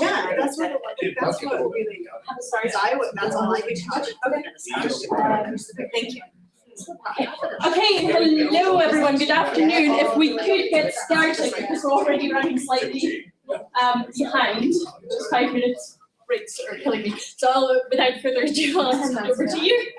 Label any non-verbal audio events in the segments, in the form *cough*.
Yeah, that's what, it- that's what really, Sorry. because I would, that's all I could touch. Okay. Thank you. Okay, hello everyone, good afternoon. If we could get started, because we're already running slightly um behind, just five minutes breaks are killing me. So I'll, without further ado, I'll hand over to you.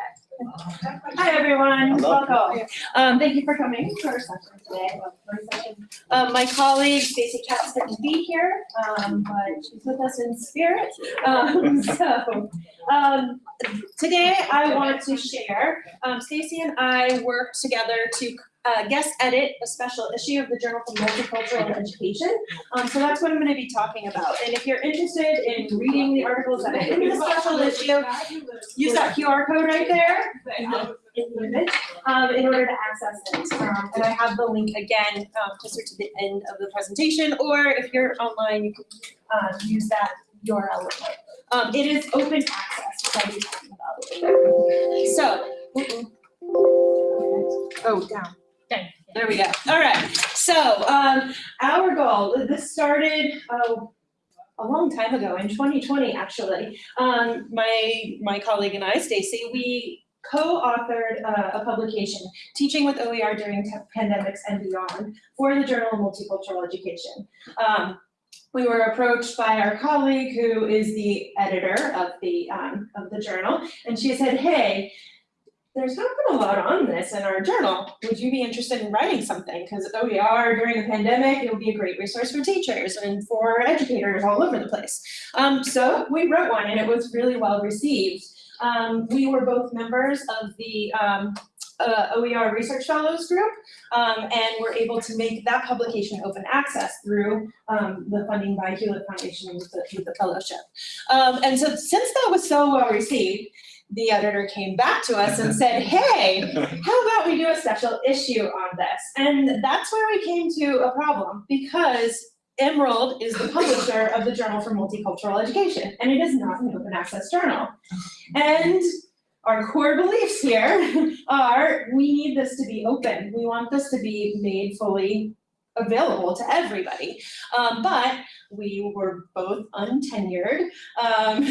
Hi, everyone, Hello. welcome. Um, thank you for coming to our session today. Welcome to our session. Um, my colleague Stacey Katz couldn't be here, um, but she's with us in spirit. Um, *laughs* so, um, today I want to share, um, Stacy and I worked together to uh, guest edit a special issue of the Journal for Multicultural Education. Um, so that's what I'm gonna be talking about. And if you're interested in reading the articles that are in the special issue, use that QR code right there um, in um, order to access it. Um, and I have the link again, um, closer to the end of the presentation, or if you're online, you can, um, use that URL. Um, it is open access. So, oh, down. Down. There we go. All right. So, um, our goal, this started, oh, a long time ago, in 2020, actually. Um, my, my colleague and I, Stacy, we co-authored uh, a publication, Teaching with OER During Pandemics and Beyond, for the Journal of Multicultural Education. Um, we were approached by our colleague who is the editor of the, um, of the journal, and she said, hey, there's not been a lot on this in our journal. Would you be interested in writing something? Because OER during the pandemic, it would be a great resource for teachers and for educators all over the place. Um, so we wrote one and it was really well received. Um, we were both members of the um, uh, OER Research Fellows group um, and were able to make that publication open access through um, the funding by Hewlett Foundation with the, with the fellowship. Um, and so since that was so well received, the editor came back to us and said, *laughs* hey, how about we do a special issue on this? And that's where we came to a problem because Emerald is the publisher of the Journal for Multicultural Education, and it is not an open access journal. And our core beliefs here are we need this to be open. We want this to be made fully available to everybody. Um, but we were both untenured um,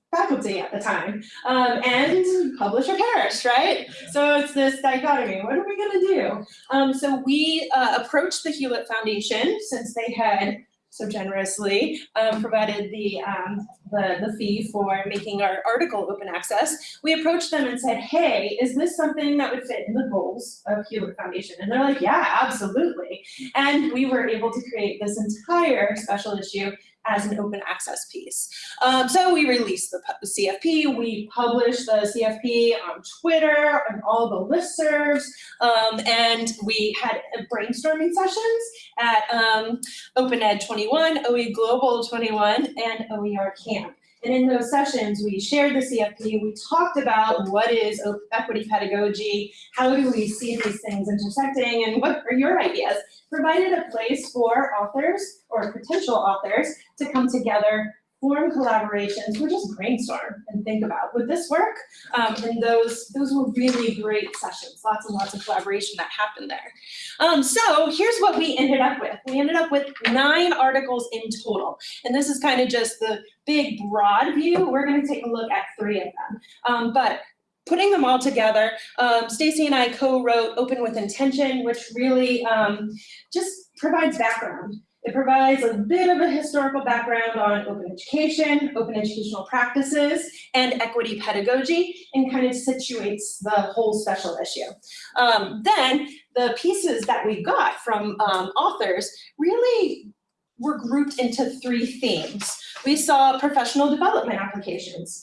*laughs* faculty at the time um, and publisher perished, right? So it's this dichotomy. What are we going to do? Um, so we uh, approached the Hewlett Foundation since they had so generously um, provided the, um, the, the fee for making our article open access. We approached them and said, hey, is this something that would fit in the goals of Hewlett Foundation? And they're like, yeah, absolutely. And we were able to create this entire special issue as an open access piece. Um, so we released the, CFP, we published the CFP on Twitter and all the listservs, um, and we had brainstorming sessions at um, Open Ed 21, OE Global 21, and OER Camp. And in those sessions, we shared the CFP, we talked about what is equity pedagogy, how do we see these things intersecting, and what are your ideas? Provided a place for authors or potential authors to come together, form collaborations, or just brainstorm and think about, would this work? Um, and those, those were really great sessions, lots and lots of collaboration that happened there. Um, so here's what we ended up with. We ended up with nine articles in total. And this is kind of just the big broad view. We're gonna take a look at three of them. Um, but putting them all together, um, Stacy and I co-wrote Open with Intention, which really um, just provides background. It provides a bit of a historical background on open education, open educational practices, and equity pedagogy, and kind of situates the whole special issue. Um, then the pieces that we got from um, authors really were grouped into three themes. We saw professional development applications.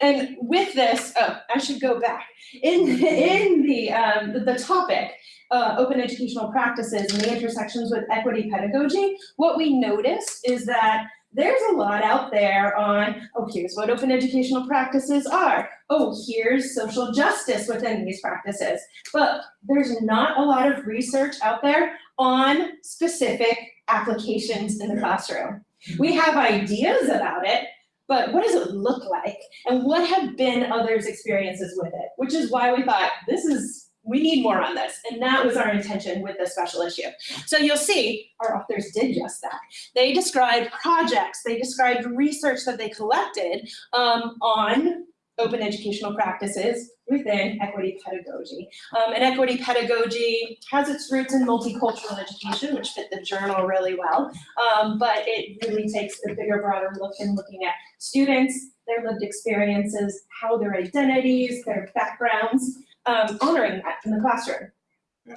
And with this, oh, I should go back. In, in the, um, the, the topic, uh, open educational practices and the intersections with equity pedagogy, what we noticed is that there's a lot out there on, oh, here's what open educational practices are. Oh, here's social justice within these practices. But there's not a lot of research out there on specific applications in the classroom. We have ideas about it, but what does it look like? And what have been others' experiences with it? Which is why we thought this is we need more on this. And that was our intention with this special issue. So you'll see our authors did just that. They described projects, they described research that they collected um, on open educational practices within equity pedagogy. Um, and equity pedagogy has its roots in multicultural education, which fit the journal really well. Um, but it really takes a bigger, broader look in looking at students, their lived experiences, how their identities, their backgrounds, um, honoring that in the classroom.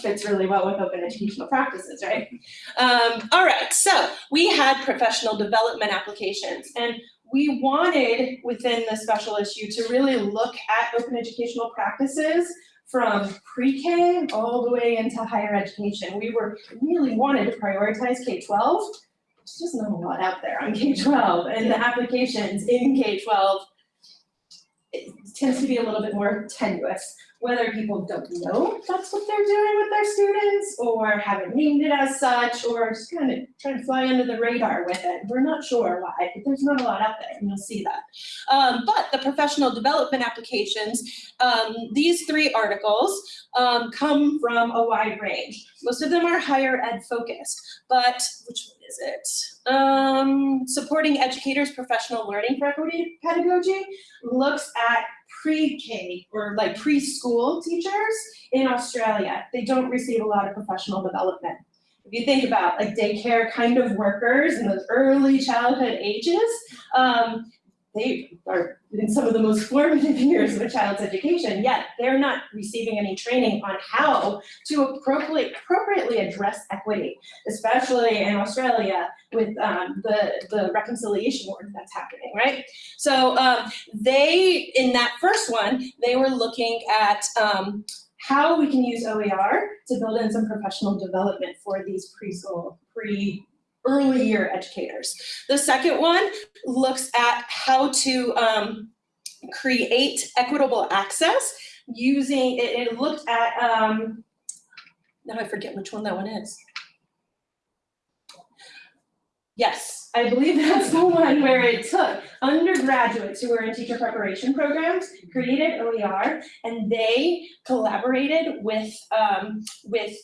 Fits really well with open educational practices, right? Um, all right, so we had professional development applications and we wanted within the special issue to really look at open educational practices from pre-K all the way into higher education. We were really wanted to prioritize K-12. There's just not a lot out there on K-12 and the applications in K-12 tends to be a little bit more tenuous, whether people don't know that's what they're doing with their students or haven't named it as such or just kind of trying to fly under the radar with it. We're not sure why, but there's not a lot out there and you'll see that. Um, but the professional development applications, um, these three articles um, come from a wide range. Most of them are higher ed focused, but which one is it? Um, supporting educators' professional learning for equity pedagogy looks at pre-K or like preschool teachers in Australia. They don't receive a lot of professional development. If you think about like daycare kind of workers in those early childhood ages, um, they are in some of the most formative *laughs* years of a child's education, yet they're not receiving any training on how to appropriately, appropriately address equity, especially in Australia with um, the, the reconciliation work that's happening, right? So um, they, in that first one, they were looking at um, how we can use OER to build in some professional development for these preschool, pre early year educators. The second one looks at how to um, create equitable access using, it, it looked at, um, now I forget which one that one is. Yes, I believe that's the one where it took undergraduates who were in teacher preparation programs, created OER, and they collaborated with, um, with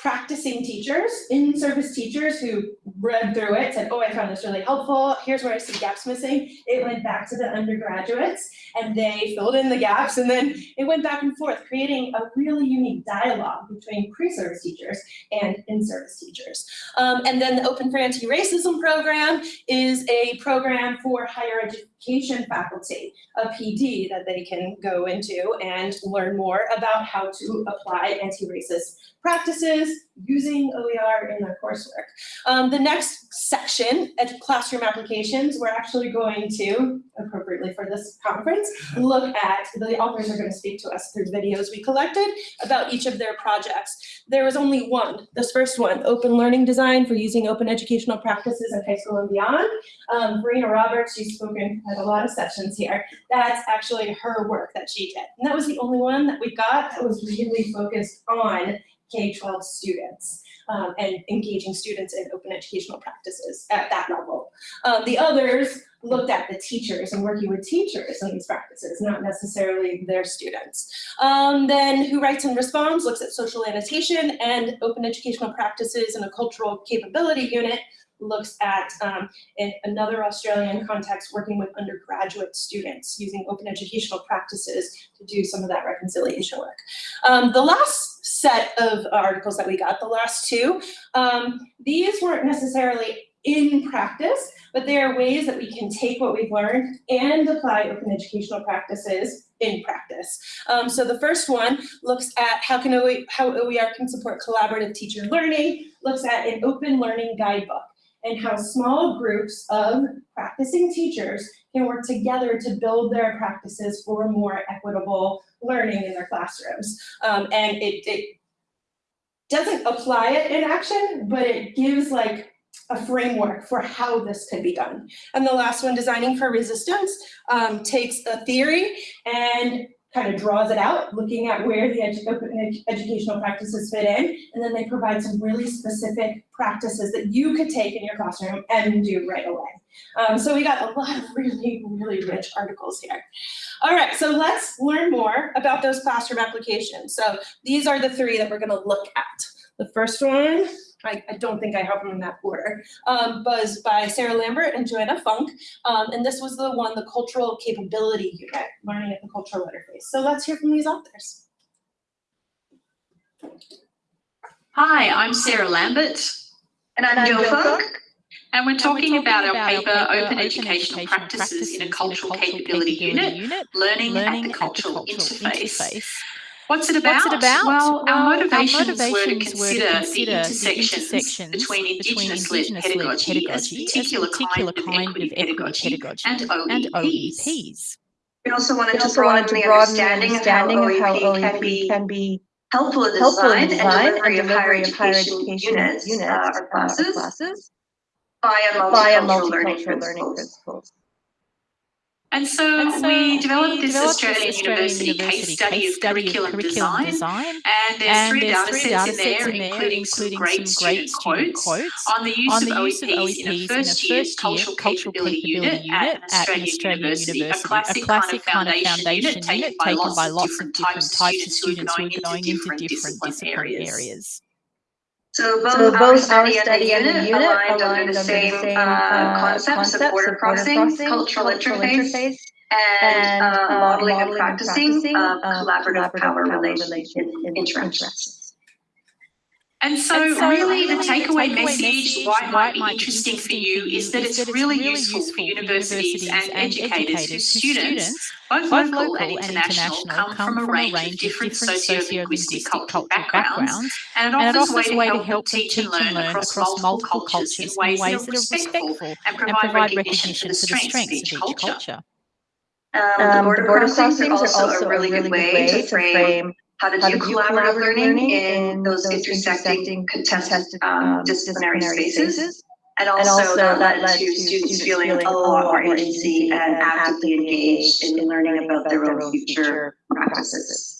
practicing teachers, in-service teachers who read through it, said, oh, I found this really helpful, here's where I see gaps missing. It went back to the undergraduates and they filled in the gaps and then it went back and forth, creating a really unique dialogue between pre-service teachers and in-service teachers. Um, and then the Open for Anti-Racism program is a program for higher education faculty, a PD that they can go into and learn more about how to apply anti-racist practices using OER in their coursework. Um, the next section, classroom applications, we're actually going to, appropriately for this conference, look at, the authors are going to speak to us through videos we collected about each of their projects. There was only one, this first one, open learning design for using open educational practices in high school and beyond. Um, Verena Roberts, she's spoken at a lot of sessions here. That's actually her work that she did. And that was the only one that we got that was really focused on K-12 students um, and engaging students in open educational practices at that level. Um, the others looked at the teachers and working with teachers in these practices, not necessarily their students. Um, then Who Writes and Responds looks at social annotation and open educational practices in a cultural capability unit looks at, um, in another Australian context, working with undergraduate students using open educational practices to do some of that reconciliation work. Um, the last set of articles that we got, the last two, um, these weren't necessarily in practice, but there are ways that we can take what we've learned and apply open educational practices in practice. Um, so the first one looks at how can how OER can support collaborative teacher learning, looks at an open learning guidebook and how small groups of practicing teachers can work together to build their practices for more equitable learning in their classrooms. Um, and it, it doesn't apply it in action, but it gives like a framework for how this could be done. And the last one, Designing for Resistance, um, takes a theory and kind of draws it out, looking at where the edu- educational practices fit in, and then they provide some really specific practices that you could take in your classroom and do right away. Um, so we got a lot of really, really rich articles here. All right, so let's learn more about those classroom applications. So these are the three that we're gonna look at. The first one, I, I don't think I have them in that order, um, was by Sarah Lambert and Joanna Funk. Um, and this was the one, the Cultural Capability Unit, Learning at the Cultural Interface. So let's hear from these authors. Hi, I'm Sarah Lambert, And I'm And I'm Jill Jill Funk. and we're talking about our about paper, Open Educational Practices in a Cultural Capability Unit, Learning at the Cultural Interface. What's it about? What's it about? Well, our motivations, were to motivations consider, consider the intersections, intersections between between Indigenous-led Indigenous-led pedagogy as pedagogy as particular, particular kind of equity pedagogy pedagogy and and OEPs. OEPs. We also wanted We to also wanted broaden to the broaden the understanding of how understanding of how OEP can be can be helpful in the helpful in design design and delivery of higher of higher education education units units uh, or uh, or classes classes via via multicultural learning multicultural learning principles. principles. And so, And so we developed this developed Australian, University, case study of curriculum, design, and there's and three there's data three sets in there, in there, including some including great some great student quotes quotes on the use on of the use of OEPs in a OEPs in a first year cultural cultural capability unit at an unit at an Australian Australian university, a classic, a classic kind of foundation, unit taken by lots of different types of students who are going into different discipline areas. So both, So our study our study and the unit aligned under aligned the under same, the same uh, uh, concepts of border crossing, cultural interface, and, uh, modeling and practicing of collaborative power relations. in interactions. And so, And so really, the really takeaway the takeaway message, message, why it might be interesting for you, is that it's really useful for universities and educators whose students, both local and international, come from a range of different socio-linguistic cultural backgrounds, and it and it offers offers a way to help them teach and learn across multiple cultures in ways that are respectful and and provide recognition for the strengths of each culture. Um, the Um, border crossings are also a really good way to frame how to how do to do collaborative learning in in those those intersecting contested um, um, disciplinary spaces. spaces. And And also that led to students feeling a lot more agency and actively engaged in learning about their own future practices.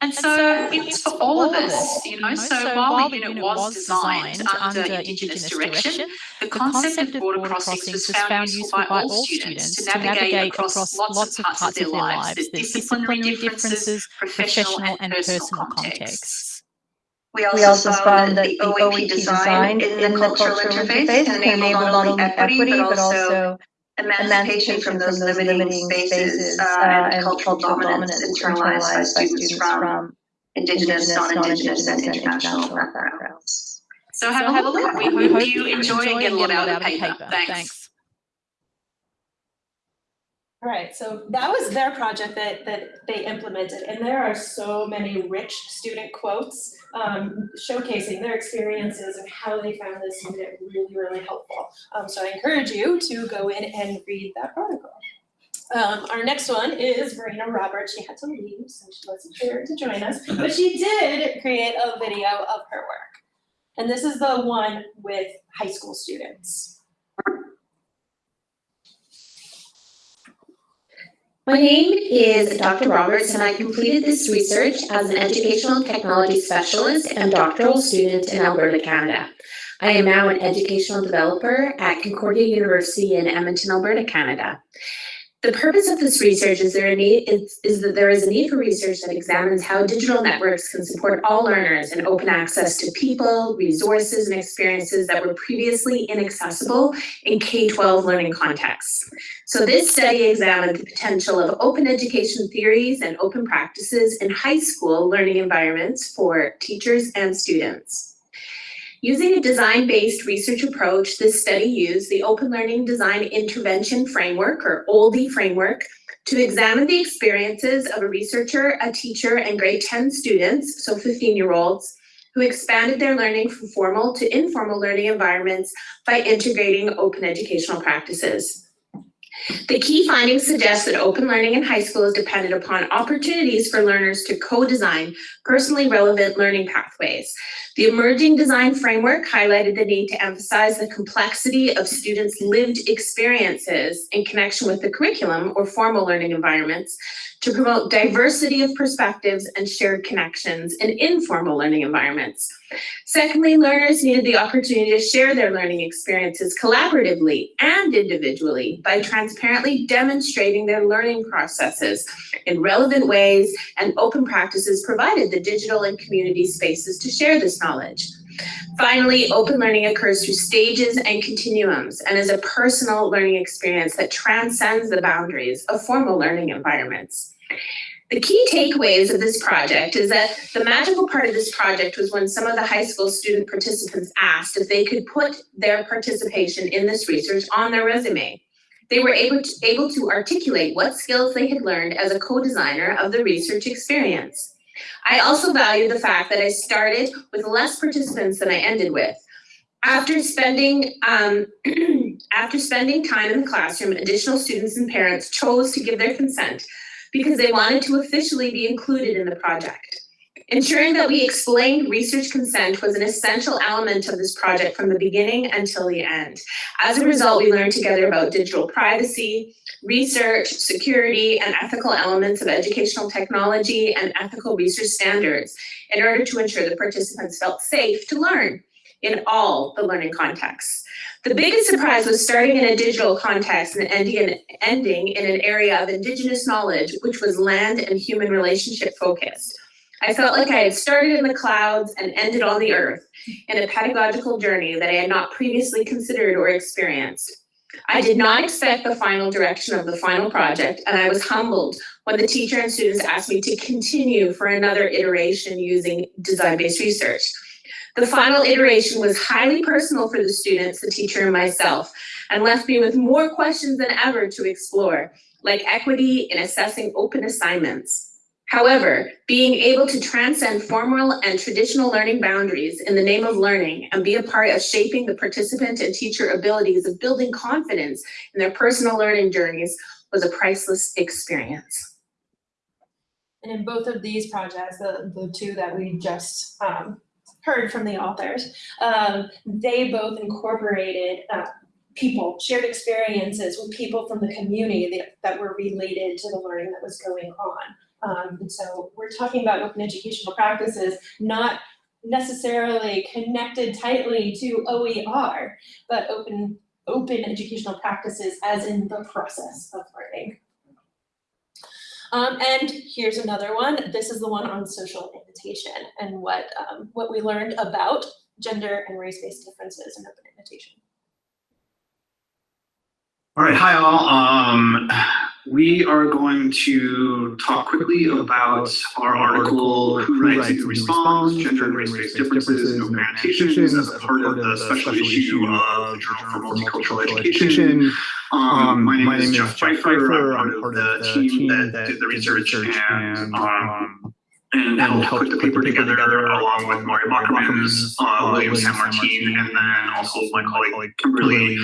And so it's for all of us, you know, so while the unit was designed under Indigenous direction, the concept of border crossings was found useful by all students to navigate across lots of parts of their lives, the disciplinary differences, professional and personal contexts. We We also found that the the OEP design in the cultural interface can enable not only equity, but also emancipation from those limiting spaces uh, and cultural dominance internalized by students from Indigenous, non-Indigenous, and international backgrounds. So have a look. We hope you enjoy and get a lot out of the paper. Thanks. Right, so that was their project that, that they implemented, and there are so many rich student quotes um, showcasing their experiences and how they found this unit really, really helpful. Um, so I encourage you to go in and read that article. Um, our next one is Verena Roberts. She had to leave, so she wasn't here to join us, but she did create a video of her work. And this is the one with high school students. My name is Dr. Roberts, and I completed this research as an educational technology specialist and doctoral student in Alberta, Canada. I am now an educational developer at Concordia University in Edmonton, Alberta, Canada. The purpose of this research is there need is, is that there is a need for research that examines how digital networks can support all learners and open access to people, resources, and experiences that were previously inaccessible in K-12 learning contexts. So this study examined the potential of open education theories and open practices in high school learning environments for teachers and students. Using a design-based research approach, this study used the Open Learning Design Intervention Framework, or OLDI framework, to examine the experiences of a researcher, a teacher, and grade 10 students, so 15-year-olds, who expanded their learning from formal to informal learning environments by integrating open educational practices. The key findings suggest that open learning in high school is dependent upon opportunities for learners to co-design personally relevant learning pathways. The emerging design framework highlighted the need to emphasize the complexity of students' lived experiences in connection with the curriculum or formal learning environments to promote diversity of perspectives and shared connections in informal learning environments. Secondly, learners needed the opportunity to share their learning experiences collaboratively and individually by transparently demonstrating their learning processes in relevant ways and open practices provided the digital and community spaces to share this knowledge. Finally, open learning occurs through stages and continuums and is a personal learning experience that transcends the boundaries of formal learning environments. The key takeaways of this project is that the magical part of this project was when some of the high school student participants asked if they could put their participation in this research on their resume. They were able to, able to articulate what skills they had learned as a co-designer of the research experience. I also value the fact that I started with less participants than I ended with. After spending, um, *clears throat* after spending time in the classroom, additional students and parents chose to give their consent because they wanted to officially be included in the project. Ensuring that we explained research consent was an essential element of this project from the beginning until the end. As a result, we learned together about digital privacy, research, security, and ethical elements of educational technology and ethical research standards in order to ensure the participants felt safe to learn in all the learning contexts. The biggest surprise was starting in a digital context and ending in, ending in an area of Indigenous knowledge, which was land and human relationship focused. I felt like I had started in the clouds and ended on the earth in a pedagogical journey that I had not previously considered or experienced. I did not expect the final direction of the final project, and I was humbled when the teacher and students asked me to continue for another iteration using design-based research. The final iteration was highly personal for the students, the teacher, and myself, and left me with more questions than ever to explore, like equity in assessing open assignments. However, being able to transcend formal and traditional learning boundaries in the name of learning and be a part of shaping the participant and teacher abilities of building confidence in their personal learning journeys was a priceless experience. And in both of these projects, the, the two that we just um, heard from the authors, um, they both incorporated uh, people, shared experiences with people from the community that, that were related to the learning that was going on. Um, and so we're talking about open educational practices, not necessarily connected tightly to OER, but open, open educational practices as in the process of learning. Um, and here's another one. This is the one on social annotation and what, um, what we learned about gender and race-based differences in open annotation. All right, hi all. Um, we are going to talk quickly about our article, Who Writes and Who Responds, Gender and Race-Based Differences in Open Annotations as part of the special issue of the Journal for Multicultural Education. Um, my name is Jeff Pfeiffer. I'm part of the team that did the research and um, and helped put the paper together along with Mario Bachman's, uh, William San Martin, and then also my colleague Kimberly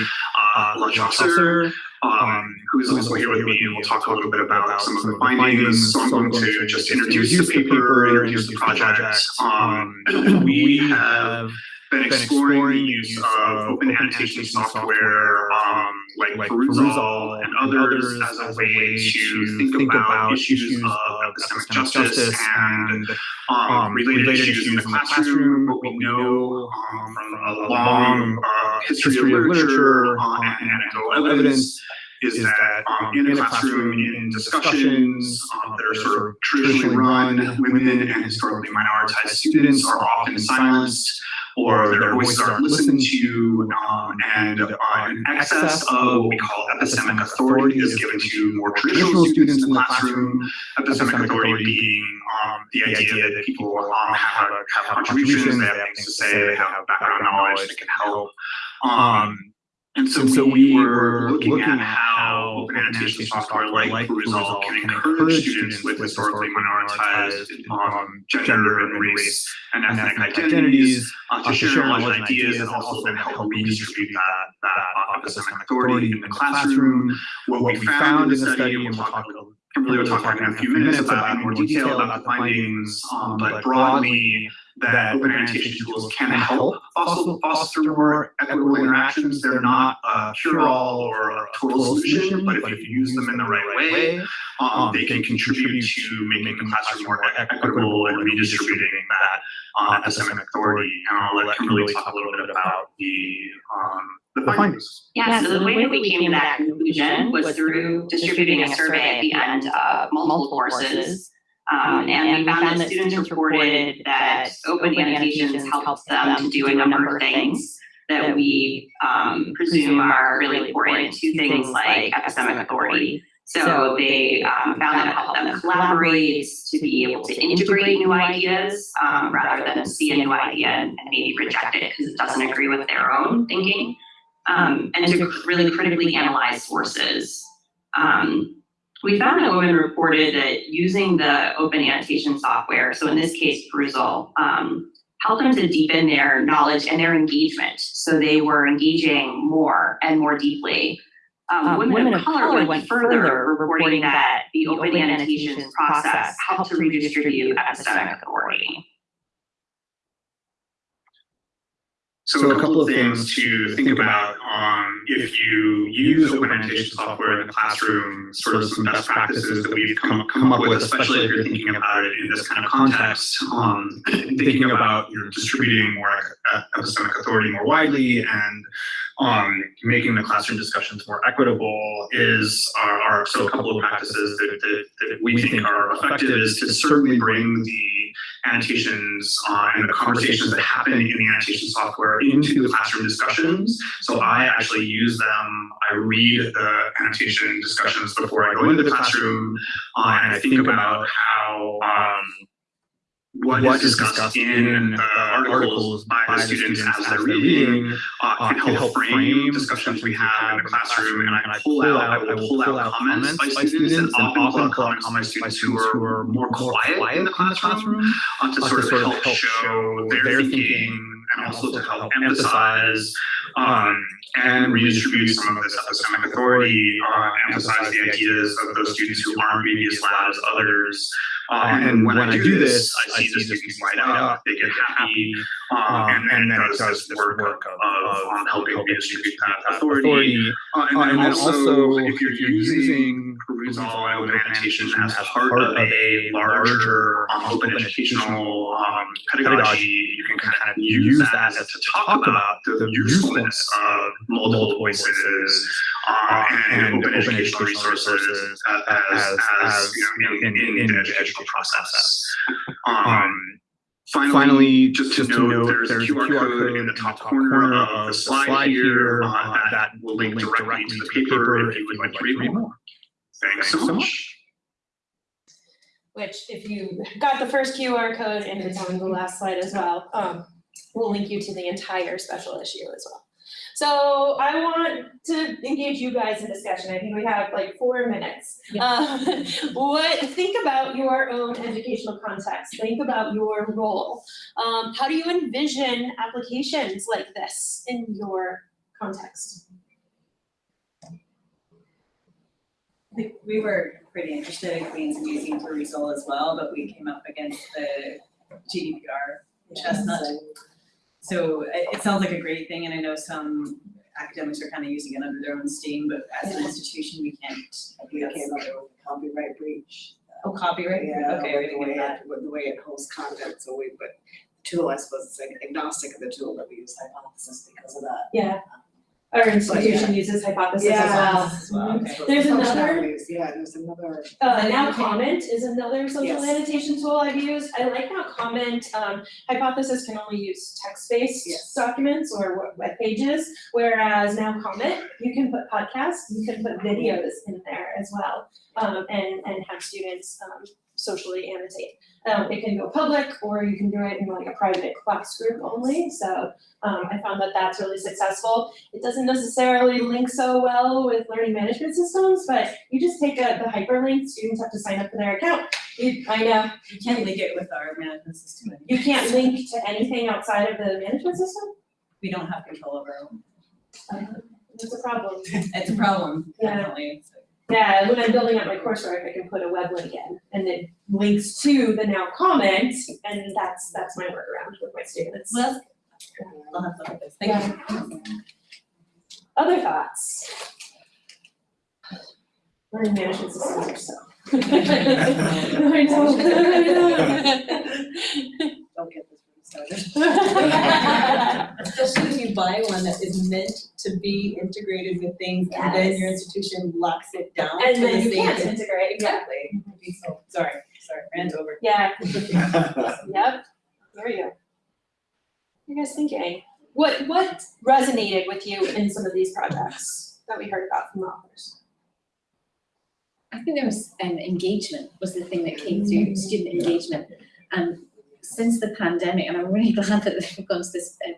uh, LaChausseur, um, who is also here with me, and we'll talk a little bit about some of the findings. So I'm going to just introduce the paper, introduce the project. Um, *clears throat* we have been exploring the use of open annotation software, um, like Perusall and others as a way to think about issues of epistemic justice and um, related issues in the classroom. What we know um, from a long uh, history of literature uh, and anecdotal evidence is that um, in a classroom, in discussions um, that are sort of traditionally run, women and historically minoritized students are often silenced or their voices aren't listened to, um, and uh, an excess of what we call epistemic authority is given to more traditional students in the classroom. Epistemic authority being um, the idea that people um, have, have contributions, they have things to say, they have background knowledge, they can help. Um, and so, and so we, we were looking, looking at how open annotation software like, Perusall can encourage students with historically minoritized um, gender and race and ethnic identities. uh, to share knowledge and ideas and also then help redistribute that, that uh, epistemic authority in the classroom. What, what we found in the study, and we'll talk Kimberly will talk in a few minutes about in more detail about the findings, um, but broadly, that open annotation tools can help foster, foster more equitable interactions. They're not a cure-all or a total solution, but if you use them in the right way, um, they can contribute to making the classroom more equitable and redistributing that uh, epistemic authority. And I'll let Kimberly talk a little bit about the um, the findings. Yeah, so the way that we came to that conclusion was through distributing a survey at the end of multiple courses. Um, and we found that students reported that open annotations helps them to do a number of things that we um, presume are really important to things like epistemic authority. So they um, found that it helped them collaborate, to be able to integrate new ideas, um, rather than see a new idea and and maybe reject it because it doesn't agree with their own thinking. Um, and to really critically analyze sources. Um, we found that women reported that using the open annotation software, so in this case, Perusall, um, helped them to deepen their knowledge and their engagement. So they were engaging more and more deeply. Um, women, of color went further, reporting that the open annotations process helped to redistribute epistemic authority. So a couple of things to think about, um, if you use open annotation software in the classroom, sort of some best practices that we've come, come up with, especially if you're thinking about it in this kind of context, um, *laughs* thinking about you're distributing more epistemic authority more widely and um, making the classroom discussions more equitable is, are, are so a couple of practices that, that, that we think are effective is to certainly bring the annotations uh, and the conversations that happen in the annotation software into the classroom discussions. So I actually use them, I read the annotation discussions before I go into the classroom, uh, and I think about how um, what is discussed in the articles by the students as they're reading uh, can help frame discussions we have in the classroom, and I pull out, I will pull out comments by students, and often pull out comments by students who are more quiet in the classroom, uh, to sort of help show their thinking and also to help emphasize um, and redistribute some of this epistemic authority, uh, emphasize the ideas of those students who aren't maybe as loud as others. Uh, and when I do this, I see the students light up, they get happy, um, and, and then it does this work of, of um, helping redistribute that authority. Uh, and, then also, if you're using Perusall open annotation as part of a larger um, open educational um, pedagogy, kind of use that as to talk about the usefulness of multiple voices uh, and open educational resources as, as, as you know, in, in, in the educational process. Um, Finally, just to note, there's a QR code in the top corner of the slide here uh, that will link directly to the paper if you would like to read more. Thanks so much. Which if you got the first QR code and it's on the last slide as well, um, we'll link you to the entire special issue as well. So I want to engage you guys in discussion. I think we have like four minutes. Um, what, think about your own educational context. Think about your role. Um, how do you envision applications like this in your context? Think we were pretty interested in Queens and using Perusall as well, but we came up against the GDPR chestnut. So it, it sounds like a great thing, and I know some academics are kind of using it under their own steam, but as an institution, we can't. We came up with copyright breach. Oh, copyright, Yeah, okay, with the way it, with the way it hosts content, so we, but the tool, I suppose, is agnostic of the tool, but we use hypothesis because of that. Yeah. Um, Our institution uses hypothesis as well. As well, okay. There's another, Functionalities, Yeah, there's another, uh, NowComment is another social Yes. annotation tool I've used. I like how comment, um, hypothesis can only use text-based Yes. documents or web- web pages, whereas NowComment, you can put podcasts, you can put videos in there as well, um, and, and have students, um, socially annotate. Um, it can go public, or you can do it in like a private class group only, so, um, I found that that's really successful. It doesn't necessarily link so well with learning management systems, but you just take a, the hyperlink, students have to sign up for their account. You, I know, You can't link it with our management system. you can't link to anything outside of the management system, We don't have control over our own. uh, that's a problem. *laughs* It's a problem, Yeah. definitely. Yeah, when I'm building out my coursework, I can put a web link in and it links to the NowComment and that's, that's my workaround with my students. Well, I'll have to look at this, thank you. Other thoughts? Learning management systems are so. I know, I know. Don't get this really started. Especially if you buy one that is meant to be integrated with things and then your institution locks it down to And the then you can't thing. integrate, exactly. So, Sorry, sorry, ran over. Yeah, *laughs* yep, there you go. What are you guys thinking? What, what resonated with you in some of these projects that we heard about from the authors? I think there was um engagement was the thing that came through, student engagement. And since the pandemic, and I'm really *laughs* glad that we've gone to this uh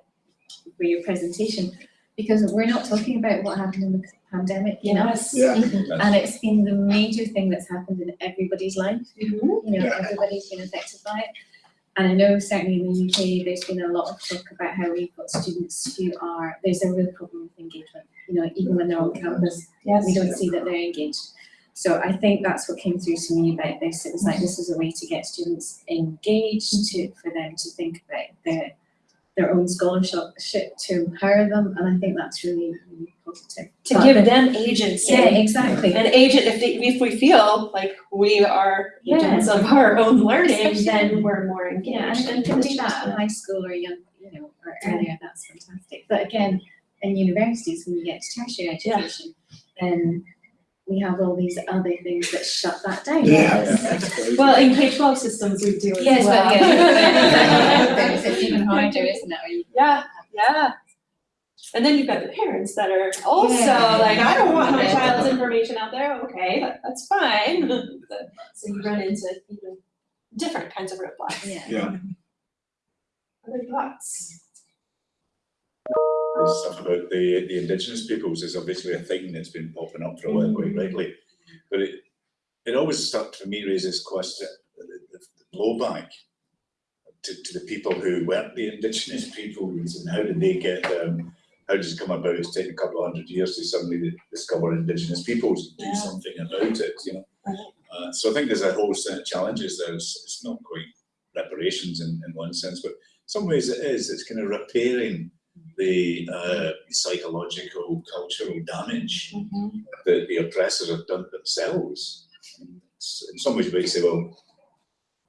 for your presentation, because we're not talking about what happened in the pandemic, you know? Yes. And it's been the major thing that's happened in everybody's life, Mhm. you know, everybody's been affected by it. And I know certainly in the UK, there's been a lot of talk about how we've got students who are, there's a real problem with engagement. You know, even when they're on campus, Yes. we don't see that they're engaged. So I think that's what came through to me about this. It was like this is a way to get students engaged, to for them to think about their their own scholarship to empower them, and I think that's really, really positive. To But give the- them agency. Yeah, exactly. And agent, if they, if we feel like we are agents of our own learning, then we're more engaged. Yeah, and and can do that in high school or young, you know, or earlier, that's fantastic. But again, in universities, when you get to tertiary education, then we have all these other things that shut that down. Yeah. *laughs* Well, in K twelve systems, we do as Yes, well. but yeah, it's *laughs* it's even harder, isn't it? Yeah, yeah. And then you've got the parents that are also Yeah. like, I don't want my child's information out there, okay, that, that's fine. *laughs* So you run into even different kinds of roadblocks. Yeah. Yeah. Other thoughts? This stuff about the, the indigenous peoples is obviously a thing that's been popping up for a while, quite rightly. But it, it always stuck for me raises question, the, the the blowback to, to the people who weren't the indigenous peoples and how did they get, um, how does it come about? It's taken a couple of hundred years to suddenly discover indigenous peoples and do Yeah. something about it, you know? Uh, so I think there's a whole set of challenges there. It's, it's not quite reparations in, in one sense, but some ways it is. It's kind of repairing the uh, psychological, cultural damage that the oppressors have done themselves. And In some ways, you might say, well,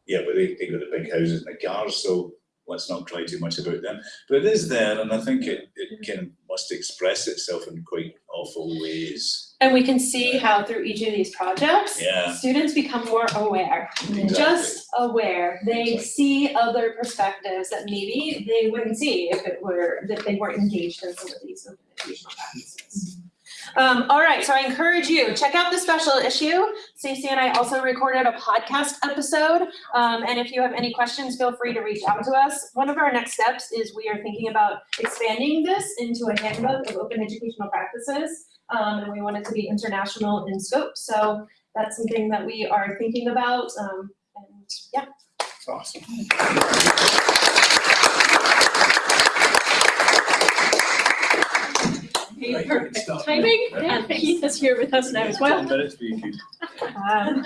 yeah, but they, they got the big houses and the cars, so let's not cry too much about them. But it is there, and I think it, it can must express itself in quite awful ways. And we can see how through each of these projects, Yeah. students become more aware. Exactly. Just aware, they Exactly. see other perspectives that maybe they wouldn't see if it were, if they weren't engaged in some of these open educational practices. Um, all right, so I encourage you, check out the special issue. Stacey and I also recorded a podcast episode. Um, and if you have any questions, feel free to reach out to us. One of our next steps is we are thinking about expanding this into a handbook of open educational practices. Um, and we want it to be international in scope, so that's something that we are thinking about, um, and yeah. Awesome. Okay, perfect timing, and Keith is here with us now as well. minutes for you, Keith. Um,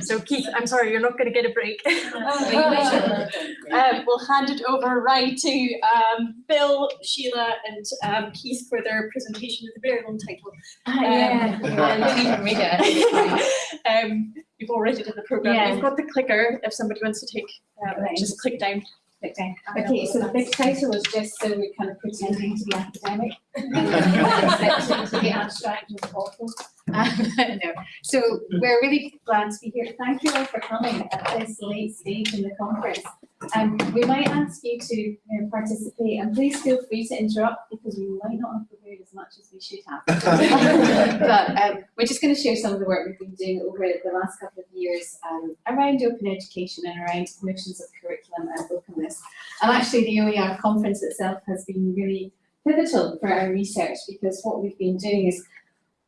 So Keith, I'm sorry, you're not gonna get a break. Um, *laughs* we'll hand it over right to, um, Bill, Sheila, and, um, Keith for their presentation with a very long title. Ah, yeah, yeah, you can read it. *laughs* Um, you've already done the program, Yeah. we've got the clicker, if somebody wants to take, um, Right. just click down. Okay, okay, so the big title was just so we're kind of pretending to be academic. *laughs* Pretending to be abstract and awful. *laughs* Um, no, so we're really glad to be here. Thank you all for coming at this late stage in the conference. Um, we might ask you to uh, participate and please feel free to interrupt because we might not have prepared as much as we should have. *laughs* But um, we're just going to share some of the work we've been doing over the last couple of years um, around open education and around notions of curriculum and openness. And actually the OER conference itself has been really pivotal for our research because what we've been doing is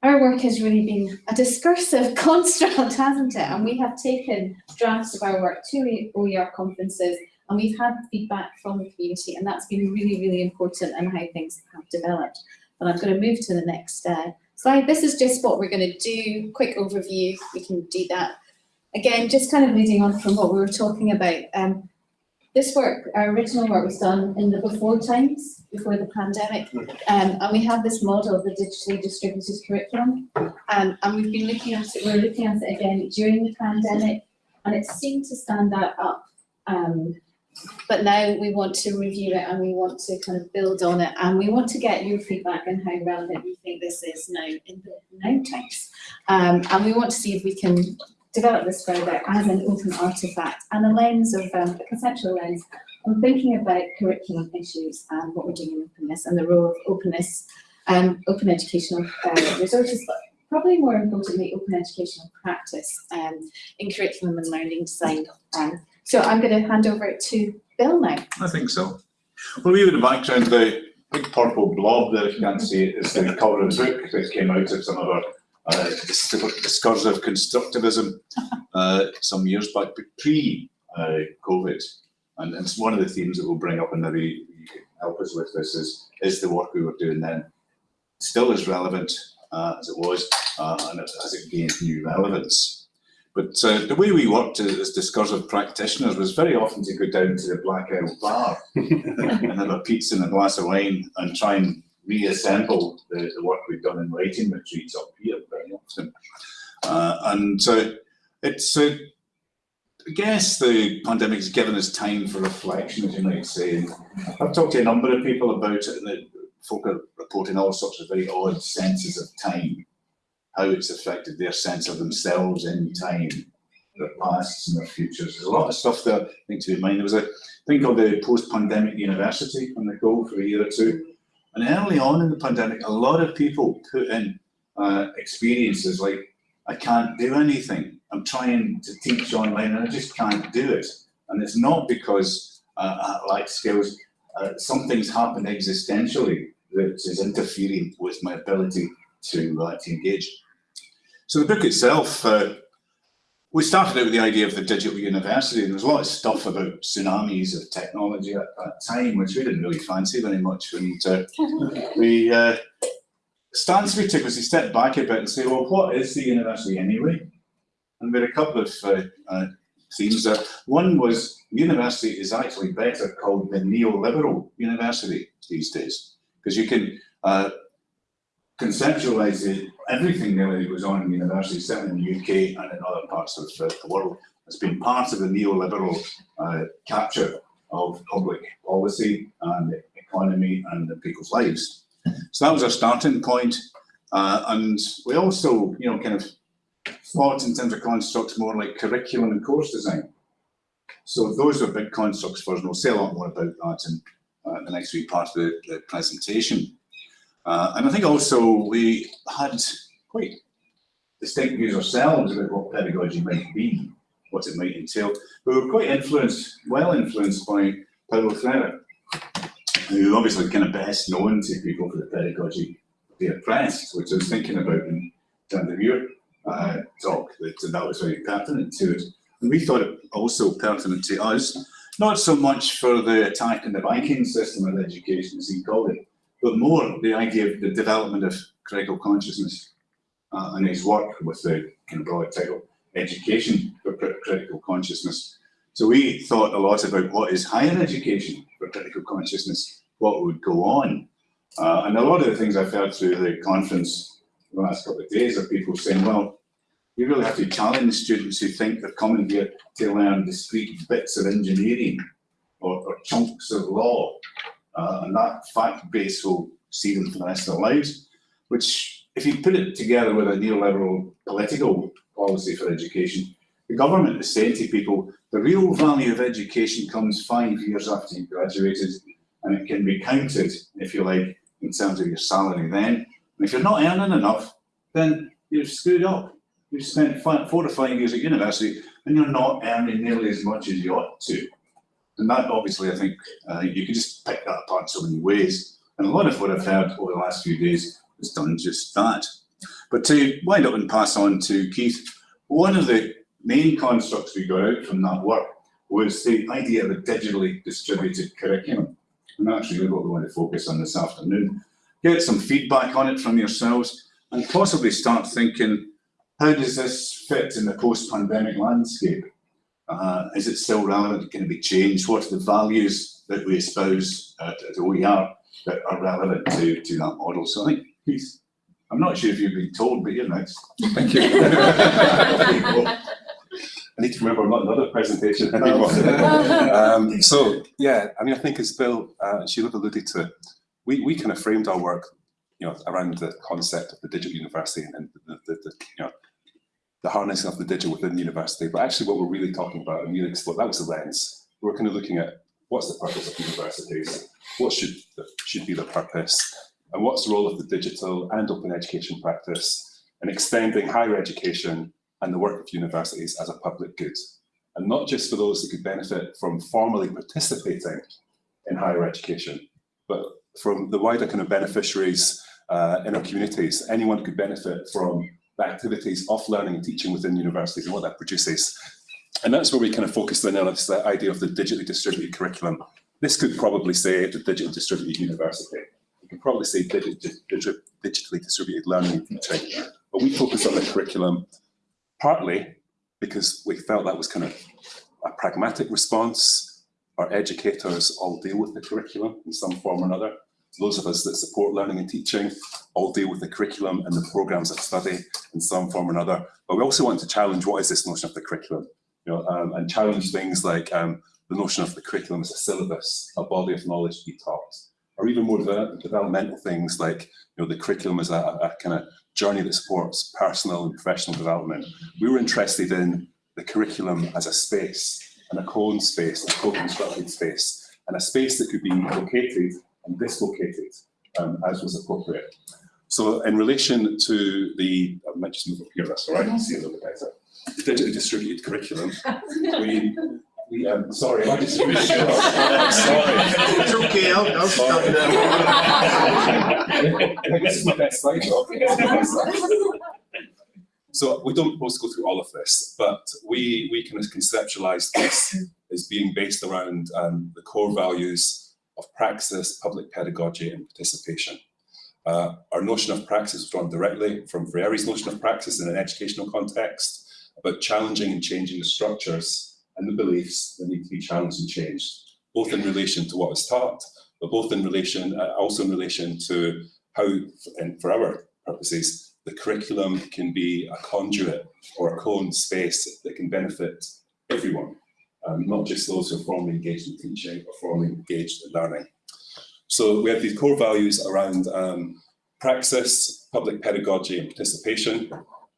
our work has really been a discursive *laughs* construct, hasn't it? And we have taken drafts of our work to OER conferences and we've had feedback from the community and that's been really, really important in how things have developed. But I'm going to move to the next uh, slide. This is just what we're going to do. Quick overview. We can do that. Again, just kind of leading on from what we were talking about. Um, this work, our original work was done in the before times, before the pandemic. Um, and we have this model of the digitally distributed curriculum. Um, and we've been looking at it, we're looking at it again during the pandemic and it seemed to stand that up. Um, but now we want to review it and we want to kind of build on it and we want to get your feedback on how relevant you think this is now in the now times. Um, and we want to see if we can develop this further as an open artifact and a lens of, um, a conceptual lens on thinking about curriculum issues and what we're doing in openness and the role of openness, um, open educational uh, resources, but probably more importantly, open educational practice um, in curriculum and learning design. Um, so I'm going to hand over to Bill now. I think so. Well, we have in the background, the big purple blob there, if you can't see it, is the cover of the book that came out of some of our uh, discursive constructivism uh, some years back, but pre-COVID. and it's one of the themes that we'll bring up and maybe you can help us with this is, is the work we were doing then still as relevant uh, as it was uh, and as it gained new relevance. But uh, the way we worked as discursive practitioners was very often to go down to the Black Owl Bar *laughs* and have a pizza and a glass of wine and try and reassemble the, the work we've done in writing retreats up here very often. Uh, and uh, it's, uh, I guess the pandemic has given us time for reflection, as you might say. I've talked to a number of people about it and the folk are reporting all sorts of very odd senses of time how it's affected their sense of themselves in time, their pasts and their futures. There's a lot of stuff there, I think, to be in mind. There was a thing called the post-pandemic university on the go for a year or two. And early on in the pandemic, a lot of people put in uh, experiences like, I can't do anything. I'm trying to teach online and I just can't do it. And it's not because uh, I lack skills. Uh, something's happened existentially that is interfering with my ability to, uh, to engage. So the book itself, uh, we started out with the idea of the digital university. And there was a lot of stuff about tsunamis of technology at that time, which we didn't really fancy very much. And *laughs* uh, we uh, stance we took was to step back a bit and say, well, what is the university anyway? And we had a couple of uh, uh, themes there. One was university is actually better called the neoliberal university these days, because you can uh, conceptualize it, everything that goes on in university, certainly in the UK and in other parts of uh, the world, has been part of the neoliberal uh, capture of public policy and the economy and the people's lives. So that was our starting point. Uh, and we also, you know, kind of thought in terms of constructs more like curriculum and course design. So those are big constructs for us, and we'll say a lot more about that in uh, the next week part of the, the presentation. Uh, and I think also we had quite distinct views ourselves about what pedagogy might be, what it might entail. We were quite influenced, well influenced by Paulo Freire, who obviously kind of best known to people for the pedagogy of the oppressed, which I was thinking about in terms of your uh, talk, that that was very pertinent to it. And we thought it also pertinent to us, not so much for the attack on the banking system of education, as he called it, but more the idea of the development of critical consciousness uh, and his work with the kind of broad title, Education for Critical Consciousness. So we thought a lot about what is higher education for critical consciousness, what would go on. Uh, and a lot of the things I've heard through the conference the last couple of days are people saying, well, you really have to challenge students who think they're coming here to learn discrete bits of engineering or, or chunks of law uh, and that fact base will see them for the rest of their lives, which if you put it together with a neoliberal political policy for education, the government is saying to people, the real value of education comes five years after you've graduated, and it can be counted, if you like, in terms of your salary then. And if you're not earning enough, then you're screwed up. You've spent five, four to five years at university, and you're not earning nearly as much as you ought to. And that obviously, I think, you can just pick that apart so many ways. And a lot of what I've heard over the last few days has done just that. But to wind up and pass on to Keith, one of the main constructs we got out from that work was the idea of a digitally distributed curriculum. And really what we want to focus on this afternoon. Get some feedback on it from yourselves. and possibly start thinking, how does this fit in the post-pandemic landscape? Uh, is it still relevant? Can it be changed? What are the values that we espouse at, at OER that are relevant to, to that model? So I think he's, I'm not sure if you've been told, but you're next. Thank you. *laughs* I need to remember I'm not another presentation anymore. um, so yeah, I mean, I think as Bill uh, and Sheila alluded to, we, we kind of framed our work, you know, around the concept of the digital university and the, the, the you know, the harnessing of the digital within the university. But actually what we're really talking about, you explored, that was the lens. We're kind of looking at what's the purpose of universities, what should, should be the purpose, and what's the role of the digital and open education practice in extending higher education and the work of universities as a public good. And not just for those that could benefit from formally participating in higher education, but from the wider kind of beneficiaries uh, in our communities. Anyone could benefit from the activities of learning and teaching within universities and what that produces. And that's where we kind of focus in on this idea of the digitally distributed curriculum. This could probably say the digital distributed university. You could probably say digi digi digitally distributed learning and teaching. But we focus on the curriculum partly because we felt that was kind of a pragmatic response. Our educators all deal with the curriculum in some form or another. Those of us that support learning and teaching all deal with the curriculum and the programs of study in some form or another. But we also want to challenge what is this notion of the curriculum, you know, um, and challenge things like um, the notion of the curriculum as a syllabus, a body of knowledge to be taught, or even more de developmental things like you know the curriculum as a, a kind of journey that supports personal and professional development. We were interested in the curriculum as a space, and a cone space, a co-constructed space, and a space that could be located and dislocated um, as was appropriate. So in relation to the, I might just move up here, that's all right, I see a little bit better. The digitally distributed curriculum, *laughs* we, we, um, sorry, I just, *laughs* sorry. It's okay, I'll, I'll stop now. *laughs* this is my best slide. So we don't propose to go through all of this, but we, we kind of conceptualize this as being based around um, the core values of praxis, public pedagogy and participation. Uh, our notion of praxis was drawn directly from Freire's notion of praxis in an educational context about challenging and changing the structures and the beliefs that need to be challenged and changed, both in relation to what is taught, but both in relation, uh, also in relation to how, and for our purposes, the curriculum can be a conduit or a cone space that can benefit everyone um, not just those who are formally engaged in teaching or formally engaged in learning. So we have these core values around um, praxis, public pedagogy and participation.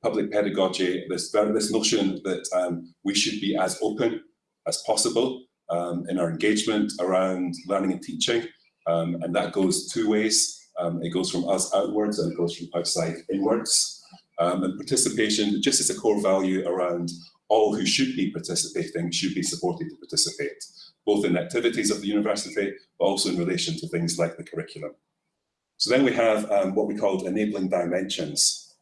Public pedagogy, this, this notion that um, we should be as open as possible um, in our engagement around learning and teaching. Um, and that goes two ways. Um, it goes from us outwards and it goes from outside inwards. and participation, just as a core value around all who should be participating should be supported to participate, both in the activities of the university, but also in relation to things like the curriculum. So then we have um, what we called enabling dimensions.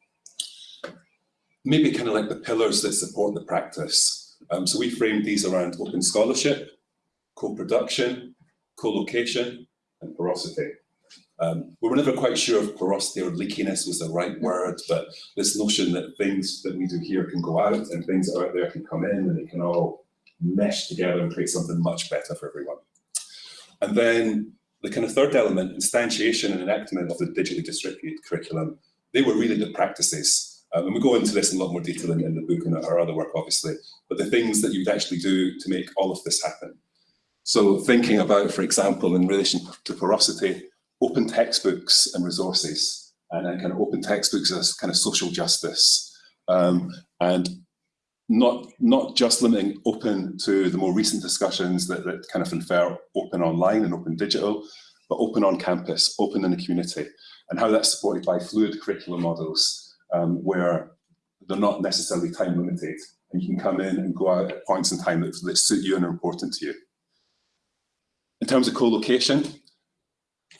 Maybe kind of like the pillars that support the practice. Um, so we framed these around open scholarship, co-production, co-location, and porosity. Um, we were never quite sure if porosity or leakiness was the right word, but this notion that things that we do here can go out and things out there can come in and they can all mesh together and create something much better for everyone. And then the kind of third element, instantiation and enactment of the digitally distributed curriculum, they were really the practices. Um, and we go into this in a lot more detail in, in the book and our other work, obviously, but the things that you'd actually do to make all of this happen. So thinking about, for example, in relation to porosity, open textbooks and resources, and kind of open textbooks as kind of social justice, um, and not not just limiting open to the more recent discussions that, that kind of infer open online and open digital, but open on campus, open in the community, and how that's supported by fluid curriculum models um, where they're not necessarily time limited, and you can come in and go out at points in time that, that suit you and are important to you. In terms of co-location,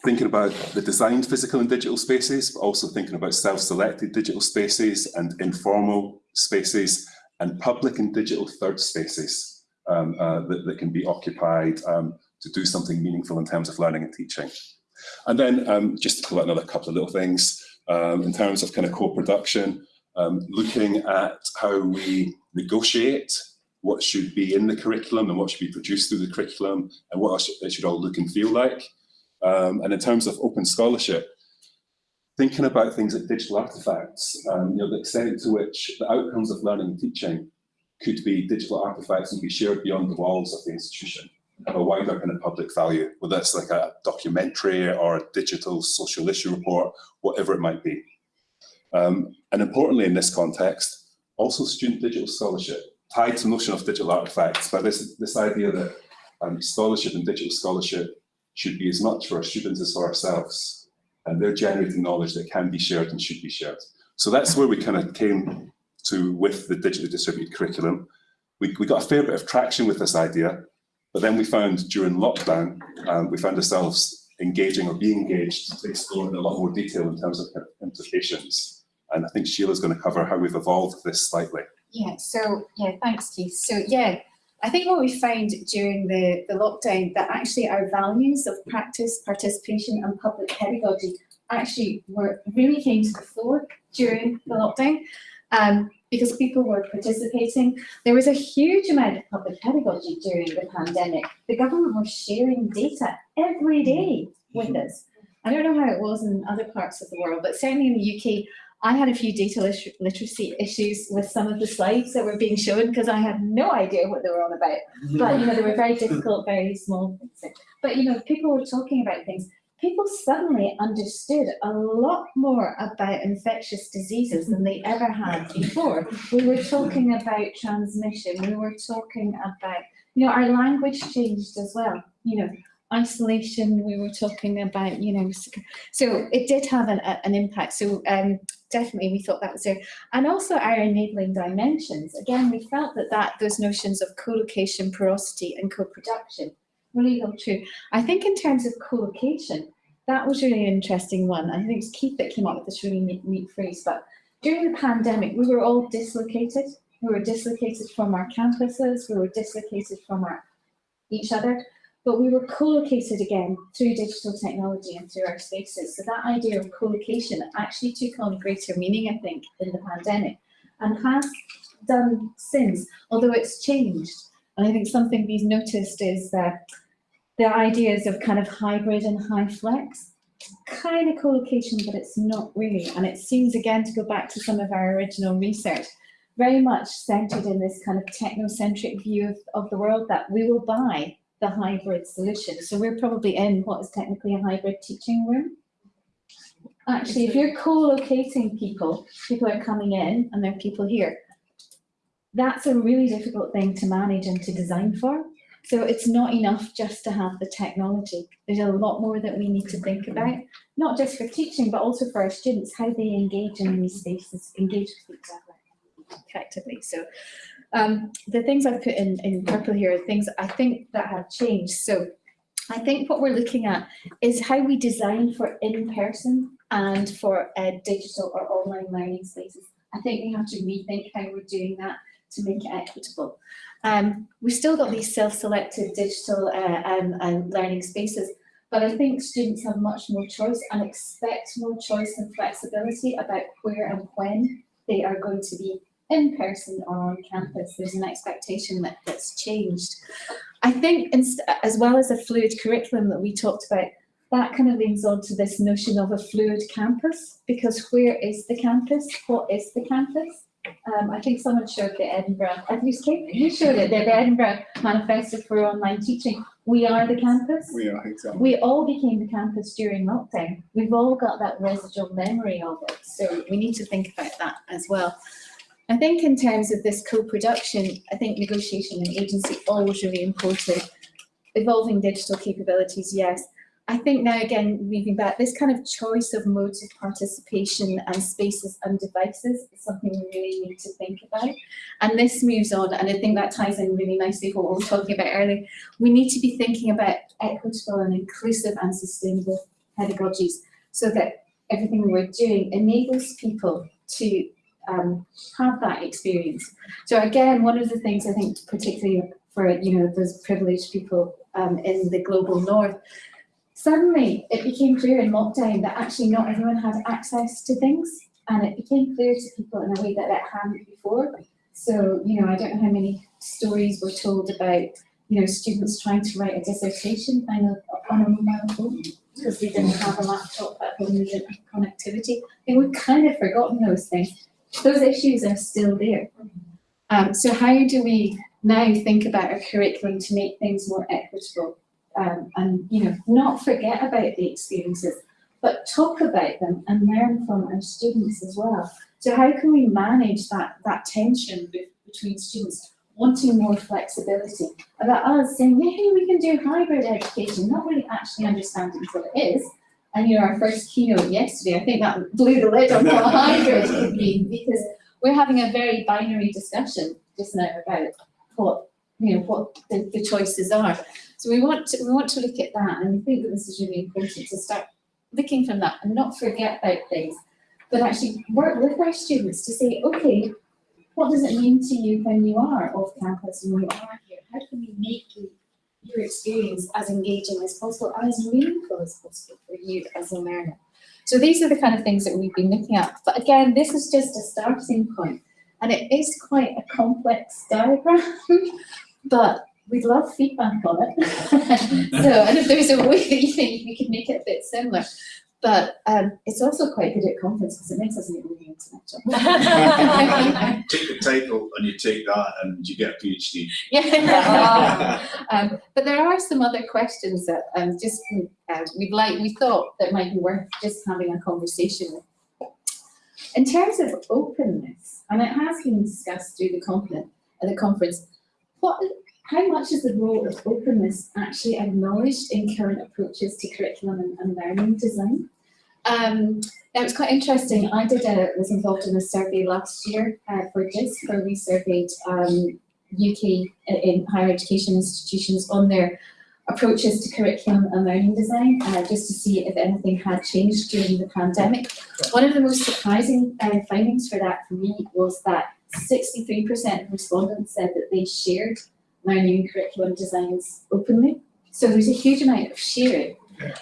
thinking about the designed physical and digital spaces, but also thinking about self-selected digital spaces and informal spaces and public and digital third spaces um, uh, that, that, can be occupied um, to do something meaningful in terms of learning and teaching. And then um, just to pull out another couple of little things, um, in terms of kind of co-production, um, looking at how we negotiate what should be in the curriculum and what should be produced through the curriculum and what it should all look and feel like. Um, and in terms of open scholarship, thinking about things like digital artifacts, um, you know, the extent to which the outcomes of learning and teaching could be digital artifacts and be shared beyond the walls of the institution, have a wider kind of public value, whether it's like a documentary or a digital social issue report, whatever it might be. Um, and importantly in this context, also student digital scholarship, tied to the notion of digital artifacts, but this, this idea that um, scholarship and digital scholarship should be as much for our students as for ourselves. And they're generating knowledge that can be shared and should be shared. So that's where we kind of came to with the digitally distributed curriculum. We, we got a fair bit of traction with this idea, but then we found during lockdown, um, we found ourselves engaging or being engaged to explore in a lot more detail in terms of of implications. And I think Sheila's going to cover how we've evolved this slightly. Yeah, so, yeah, thanks Keith. So, yeah, I think what we found during the, the lockdown that actually our values of practice, participation and public pedagogy actually were really came to the fore during the lockdown um, because people were participating. There was a huge amount of public pedagogy during the pandemic. The government was sharing data every day with us. I don't know how it was in other parts of the world, but certainly in the UK, I had a few data lit literacy issues with some of the slides that were being shown because I had no idea what they were on about. But, you know, they were very *laughs* difficult, very small. things. But, you know, people were talking about things. People suddenly understood a lot more about infectious diseases than they ever had before. We were talking about transmission. We were talking about, you know, our language changed as well. You know, isolation we were talking about you know so it did have an, an impact. So um definitely we thought that was there. And also our enabling dimensions. Again we felt that that those notions of co-location porosity and co-production really held true i think in terms of co-location that was really an interesting one. I think it was keith that came up with this really neat, neat phrase but during the pandemic we were all dislocated. We were dislocated from our campuses. We were dislocated from our each other but we were co-located again through digital technology and through our spaces. So that idea of co-location actually took on greater meaning, I think, in the pandemic and has done since, although it's changed. And I think something we've noticed is that the ideas of kind of hybrid and HyFlex, kind of co-location, but it's not really. And it seems again to go back to some of our original research, very much centered in this kind of technocentric view of, of the world that we will buy the hybrid solution. So we're probably in what is technically a hybrid teaching room. Actually, if you're co-locating people, people are coming in and there are people here. That's a really difficult thing to manage and to design for. So it's not enough just to have the technology. There's a lot more that we need to think about, not just for teaching, but also for our students, how they engage in these spaces, engage with each other effectively. So um, the things I've put in, in purple here are things I think that have changed. So I think what we're looking at is how we design for in-person and for uh, digital or online learning spaces. I think we have to rethink how we're doing that to make it equitable. Um, we've still got these self-selected digital uh, um, um, learning spaces, but I think students have much more choice and expect more choice and flexibility about where and when they are going to be in person or on campus. There's an expectation that that's changed. I think as well as a fluid curriculum that we talked about, that kind of leans on to this notion of a fluid campus, because where is the campus? What is the campus? Um, I think someone showed the Edinburgh, I think you showed it, the, the Edinburgh Manifesto for Online Teaching. We are the campus. We are, exactly. We all became the campus during lockdown. We've all got that residual memory of it. So we need to think about that as well. I think in terms of this co-production, I think negotiation and agency always really important. Evolving digital capabilities, yes. I think now again, moving back, this kind of choice of modes of participation and spaces and devices is something we really need to think about. And this moves on, and I think that ties in really nicely with what we were talking about earlier. We need to be thinking about equitable and inclusive and sustainable pedagogies so that everything we're doing enables people to um, have that experience. So again, one of the things I think particularly for you know those privileged people um, in the global north, suddenly it became clear in lockdown that actually not everyone had access to things. And it became clear to people in a way that it hadn't before. So, you know, I don't know how many stories were told about, you know, students trying to write a dissertation on a, on a mobile phone because they didn't have a laptop at home, they didn't have connectivity. And we've kind of forgotten those things. Those issues are still there. Um, so how do we now think about our curriculum to make things more equitable? Um, and, you know, not forget about the experiences, but talk about them and learn from our students as well. So how can we manage that, that tension be- between students wanting more flexibility, about us saying, yeah, we can do hybrid education, not really actually understanding what it is. And you know, our first keynote yesterday, I think that blew the lid on what hybrid could mean, because we're having a very binary discussion just now about what, you know, what the, the choices are. So we want to, we want to look at that, and we think that this is really important to start looking from that and not forget about things, but actually work with our students to say, okay, what does it mean to you when you are off campus and you are here? How can we make you, your experience as engaging as possible and as meaningful as possible for you as a learner? So these are the kind of things that we've been looking at. But again, this is just a starting point, and it is quite a complex diagram, *laughs* but we'd love feedback on it. *laughs* so, and if there's a way that you think we could make it a bit similar. But um, it's also quite good at conference because it makes us look really intellectual. *laughs* *laughs* Take the title and you take that and you get a PhD. Yeah. *laughs* um, but there are some other questions that um, just uh, we'd like, we thought that might be worth just having a conversation with. In terms of openness, and it has been discussed through the conference, uh, the conference, what, how much is the role of openness actually acknowledged in current approaches to curriculum and, and learning design? Um, it was quite interesting. I did a, was involved in a survey last year uh, for this, where we surveyed um, UK in- in higher education institutions on their approaches to curriculum and learning design, uh, just to see if anything had changed during the pandemic. One of the most surprising uh, findings for that for me was that 63% of respondents said that they shared learning curriculum designs openly. So there's a huge amount of sharing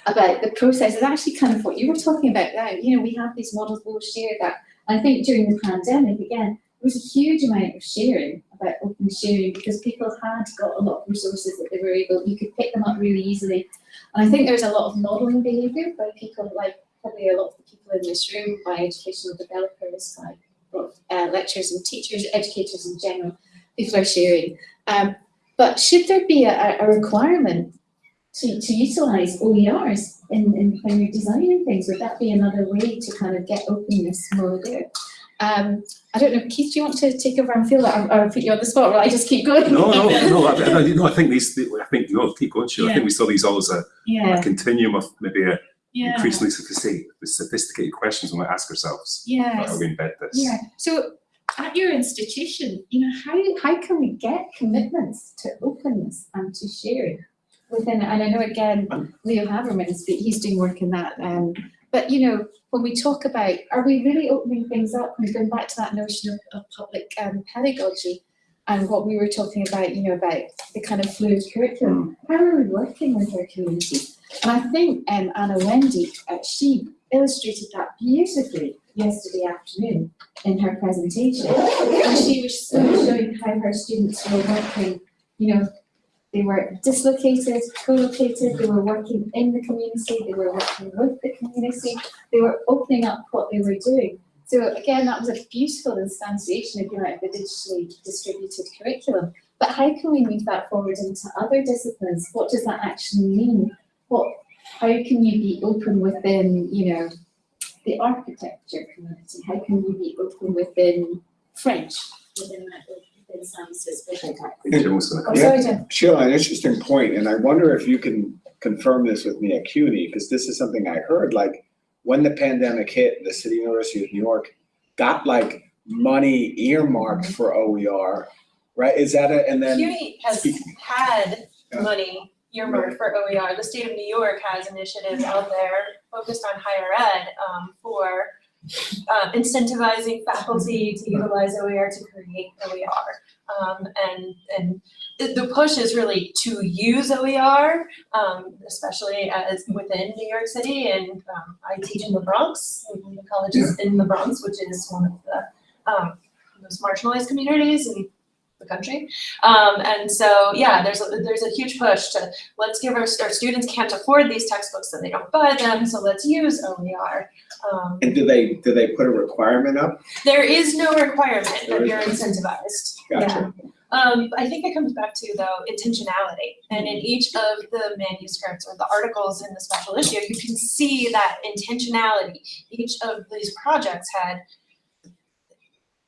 about the process. It's actually kind of what you were talking about now. You know, we have these models, we'll share that. I think during the pandemic, again, there was a huge amount of sharing about open sharing because people had got a lot of resources that they were able, you could pick them up really easily. And I think there's a lot of modelling behaviour by people like probably a lot of the people in this room, by educational developers, by uh, lecturers and teachers, educators in general, people are sharing. Um, but should there be a, a requirement to, to utilise OERs in, in when you're designing things? Would that be another way to kind of get openness more there? Um, I don't know, Keith, do you want to take over and feel that, or, or put you on the spot, or I just keep going? No, no, no, I, I, no, I think these, I think, no, keep going, Sheila. I think we saw these all as a, Yeah. a continuum of maybe a Yeah. increasingly sophisticated, sophisticated questions we might ask ourselves. Yes. How we embed this. Yeah, so at your institution, you know, how, how can we get commitments to openness and to sharing within, it. and I know again, Leo Havemann is, he's doing work in that, um, but you know, when we talk about, are we really opening things up and going back to that notion of, of public um, pedagogy and what we were talking about, you know, about the kind of fluid curriculum, how are we working with our community? And I think um, Anna Wendy, uh, she illustrated that beautifully yesterday afternoon in her presentation. And she was showing how her students were working, you know, they were dislocated, co-located, they were working in the community, they were working with the community, they were opening up what they were doing. So again, that was a beautiful instantiation, if you like, of the digitally distributed curriculum. But how can we move that forward into other disciplines? What does that actually mean? What, how can you be open within, you know, the architecture community? How can you be open within French, within, within sciences, within Oh, sorry, Jen. Sheila, an interesting point, and I wonder if you can confirm this with me at CUNY, because this is something I heard, like, when the pandemic hit, the City University of New York got like money earmarked for OER, right? Is that a, and then? CUNY has had Yeah. money earmarked for OER. The state of New York has initiatives out there focused on higher ed um, for uh, incentivizing faculty to utilize OER to create OER. Um, and, and the- push is really to use OER, um, especially as within New York City. And um, I teach in the Bronx, the college is in the Bronx, which is one of the um, most marginalized communities in the country. Um, and so, yeah, there's a, there's a huge push to let's give our, our students can't afford these textbooks, so they don't buy them, so let's use OER. Um, And do they, do they put a requirement up? there is no requirement There that is you're incentivized. Yeah. Gotcha. Um, I think it comes back to though intentionality, and in each of the manuscripts or the articles in the special issue, you can see that intentionality. Each of these projects had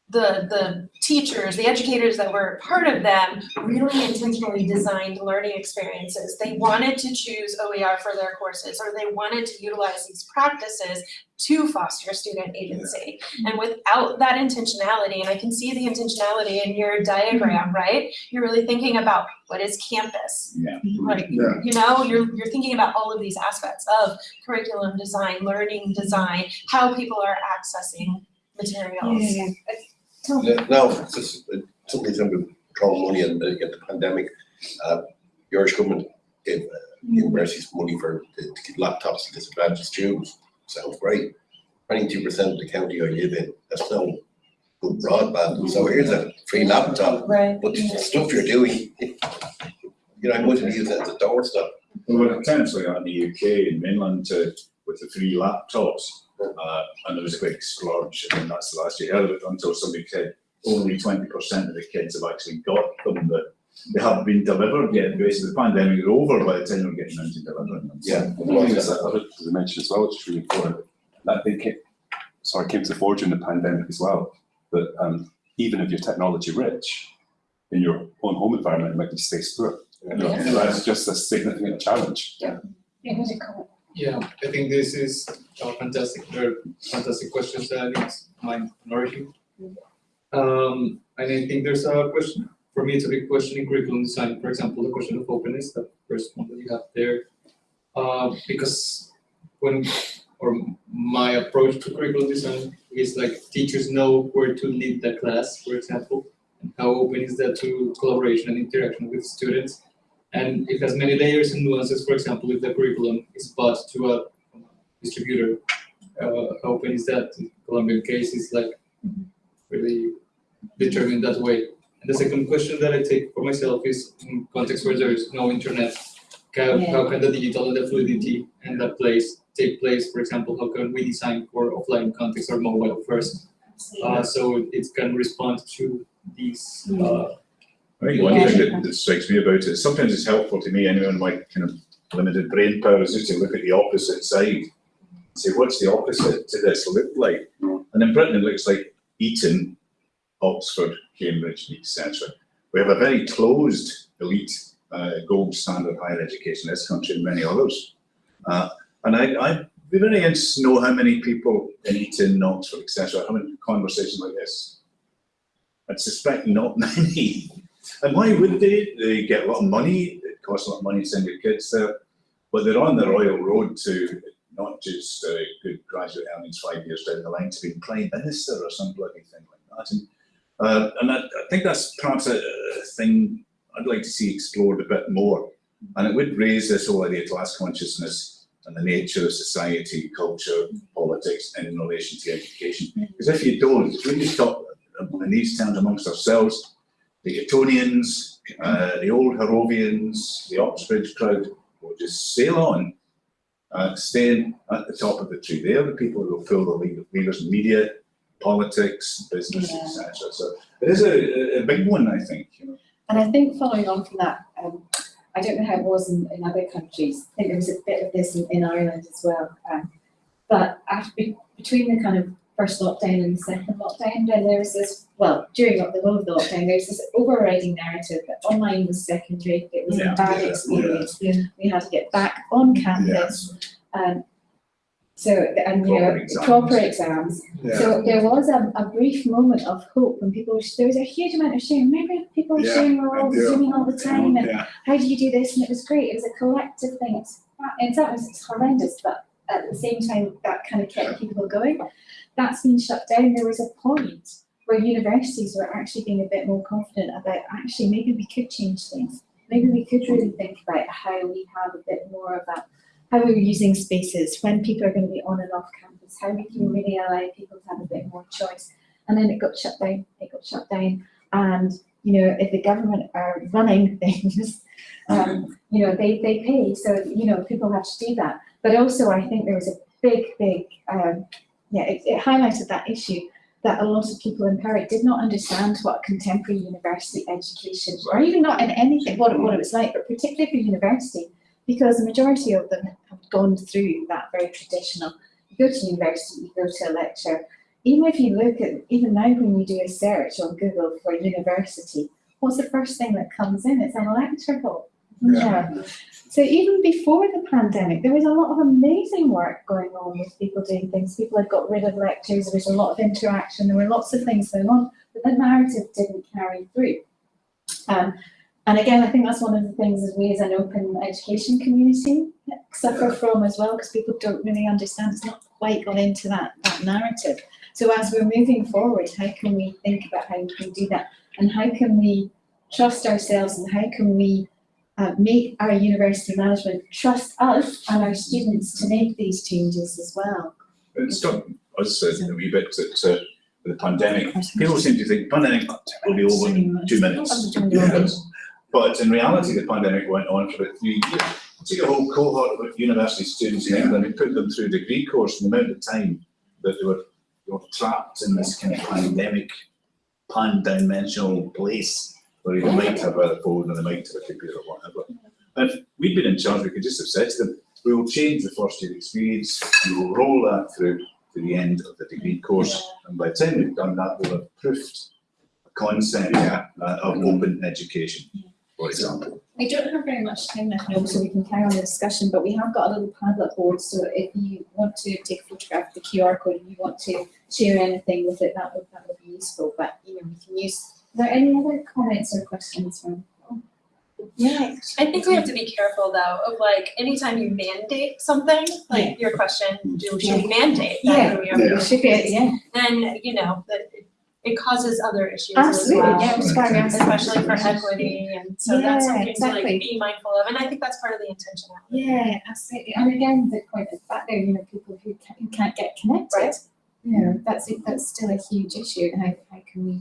the the teachers, the educators that were part of them really intentionally designed learning experiences. They wanted to choose OER for their courses, or they wanted to utilize these practices to foster student agency. And without that intentionality, and I can see the intentionality in your diagram, right? You're really thinking about what is campus? Yeah. Like, Yeah. you know, you're you're thinking about all of these aspects of curriculum design, learning design, how people are accessing materials. Yeah, Yeah, No, it's just, uh, something to do with throwing money and uh, get the pandemic. Uh, the Irish government gave uh, universities money for, to to give laptops to disadvantaged students. Sounds great. Twenty-two percent of the county I live in, that's no good broadband. So here's a free laptop, Right. but the stuff you're doing, you know, I might use that as a doorstep. We were potentially on the UK and mainland to, with the free laptops. Uh, and there was a big splurge, and that's the last you heard of it until somebody said only twenty percent of the kids have actually got them, but they haven't been delivered yet. Basically, the pandemic is over by the time we're getting around to delivering them. Yeah. One of the things that I mentioned as well, which is really important, that they came, sorry, came to the fore during the pandemic as well, that um, even if you're technology rich, in your own home environment, it might be space poor. You know, Yeah. That's just a significant challenge. Yeah, who's it called? Yeah, I think this is a fantastic, fantastic questions that it's my minority. Um, and I think there's a question, for me, it's a big question in curriculum design, for example, the question of openness, the first one that you have there. Uh, because when, or my approach to curriculum design is like teachers know where to lead the class, for example, and how open is that to collaboration and interaction with students. And it has many layers and nuances, for example, if the curriculum is bought to a distributor, uh, how open is that? In Colombian case is like really determined that way. And the second question that I take for myself is in context where there is no internet, how, how can the digital and the fluidity and that place take place? For example, how can we design for offline context or mobile first? Uh, so it can respond to these, uh, I think one thing that, that strikes me about it is sometimes it's helpful to me, anyone my kind of limited brain power, is just to look at the opposite side. and Say, what's the opposite to this look like? And in Britain, it looks like Eton, Oxford, Cambridge, etc. We have a very closed elite, uh, gold standard higher education in this country and many others. Uh, and I, I'd be very interested to know how many people in Eton, Oxford, etc. are having conversations like this. I'd suspect not *laughs* many. And why would they? They get a lot of money, it costs a lot of money to send your kids there, but they're on the royal road to not just uh, good graduate earnings five years down the line to being prime minister or some bloody thing like that. And, uh, and I, I think that's perhaps a, a thing I'd like to see explored a bit more. And it would raise this whole idea of class consciousness and the nature of society, culture, politics in relation to education. Because if you don't, if we just talk in these terms amongst ourselves, the Etonians, uh, the old Harrovians, the Oxbridge crowd will just sail on, uh, staying at the top of the tree. They're the people who will fill the lead- leaders in media, politics, business, Yeah. etc. So it is a, a big one, I think. You know. And I think following on from that, um, I don't know how it was in, in other countries. I think there was a bit of this in, in Ireland as well. Um, but after, between the kind of first lockdown and the second lockdown, then there was this, well, during the whole of the lockdown, there was this overriding narrative that online was secondary, it was Yeah, a bad yeah, experience. We had to get back on campus. Um, so, and you know, Proper exams. proper exams. Yeah. So there was a, a brief moment of hope when people, were- there was a huge amount of sharing. Remember people were Yeah, sharing, we were all zooming all the time and Yeah. how do you do this? And it was great. It was a collective thing. It's, in some ways it's horrendous, but at the same time, that kind of kept people going. That's been shut down. There was a point where universities were actually being a bit more confident about actually maybe we could change things. Maybe we could really think about how we have a bit more of a, how we're using spaces, when people are going to be on and off campus, how we can really allow people to have a bit more choice. And then it got shut down, it got shut down. And, you know, if the government are running *laughs* things, um, you know, they, they pay. So, you know, people have to do that. But also I think there was a big, big, um, yeah, it, it highlighted that issue that a lot of people in Perry did not understand what contemporary university education, or even not in anything, what it, what it was like, but particularly for university, because the majority of them have gone through that very traditional, you go to university, you go to a lecture, even if you look at, even now when you do a search on Google for university, what's the first thing that comes in? It's an electrical. hall. Yeah. So even before the pandemic, there was a lot of amazing work going on with people doing things. People had got rid of lectures, there was a lot of interaction, there were lots of things going on, but the narrative didn't carry through. Um, and again, I think that's one of the things that we as an open education community suffer from as well, because people don't really understand, it's not quite got into that, that narrative. So as we're moving forward, how can we think about how we can do that? And how can we trust ourselves and how can we uh, make our university management trust us and our students to make these changes as well. It struck us uh, a wee bit that uh, the pandemic, people seem to think pandemic will be over in two minutes. Yes. But in reality, the pandemic went on for about three years. Take a whole cohort of university students in England and put them through a degree course and the amount of time that they were, they were trapped in this kind of pandemic, pan-dimensional place where they might have a phone and they might have a computer or whatever. And if we'd been in charge, we could just have said to them, we will change the first year experience we'll roll that through to the end of the degree course. And by the time we've done that, we'll have proofed a concept uh, of open education, for example. We don't have very much time left now, so we can carry on the discussion, but we have got a little Padlet board, so if you want to take a photograph of the QR code and you want to share anything with it, that would, that would be useful, but, you know, we can use, there any other comments or questions from? Yeah. I think we have to be careful though of like, anytime you mandate something, like your question, do, should we mandate Yeah, that we are we should be, yeah. Then, you know, that it- causes other issues as well. yeah. Especially for equity, and so that's Yeah, something to like be mindful of, and I think that's part of the intentionality. Yeah, absolutely, and again, the point is that there, you know, people who can't, can't get connected. You know, that's, that's still a huge issue, and how, how can we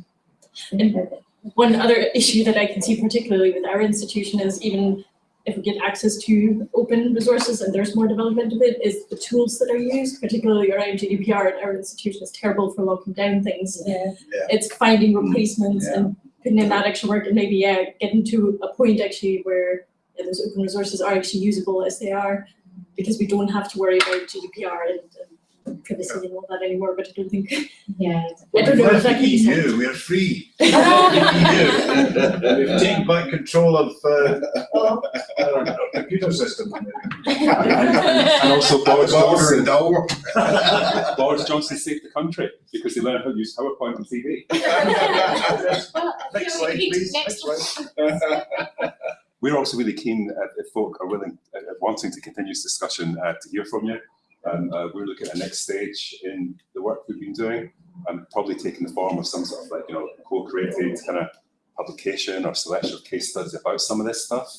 think about it? One other issue that I can see particularly with our institution is even if we get access to open resources and there's more development of it, is the tools that are used, particularly around GDPR and our institution is terrible for locking down things. Yeah. It's finding replacements and putting in that extra work and maybe, yeah, getting to a point actually where yeah, those open resources are actually usable as they are, because we don't have to worry about GDPR and, and privacy and all that anymore, but I don't think. *laughs* Yeah. I don't know We're if that EU, we're free. *laughs* We've taken back control of, uh, our computer system. And also Boris Johnson. *laughs* Boris Johnson saved the country because he learned how to use PowerPoint and TV. Next slide, please, next slide. We're also really keen uh, if folk are willing, uh, wanting to continue this discussion, uh, to hear from you. And uh, we're looking at a next stage in the work we've been doing and probably taking the form of some sort of like, you know, co-created kind of publication or selection of case studies about some of this stuff.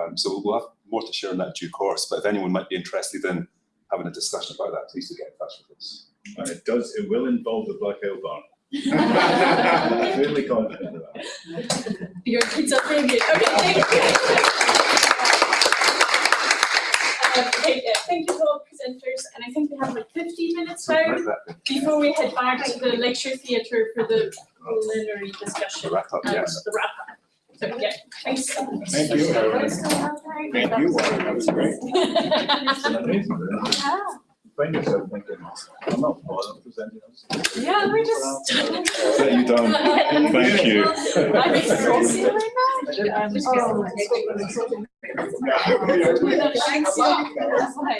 Um, so we'll have more to share in that due course, but if anyone might be interested in having a discussion about that, please do get in touch with us. And it does, it will involve the Black Owl Barn. *laughs* I'm Fairly confident of that. Your pizza preview, okay, thank you. *laughs* Uh, Okay, yeah, thank you to all presenters, and I think we have like fifteen minutes now before we head back to the lecture theatre for the preliminary discussion The wrap up, and yes. the wrap up. So, yeah, thanks. Thank you. Thank you, that was great. It's an amazing, isn't it? Find yourself thinking, I'm not bothered presenting this. Yeah, we're just. *laughs* *laughs* Set you down. Thank you. I'm exhausted right now. Um, Oh. *laughs*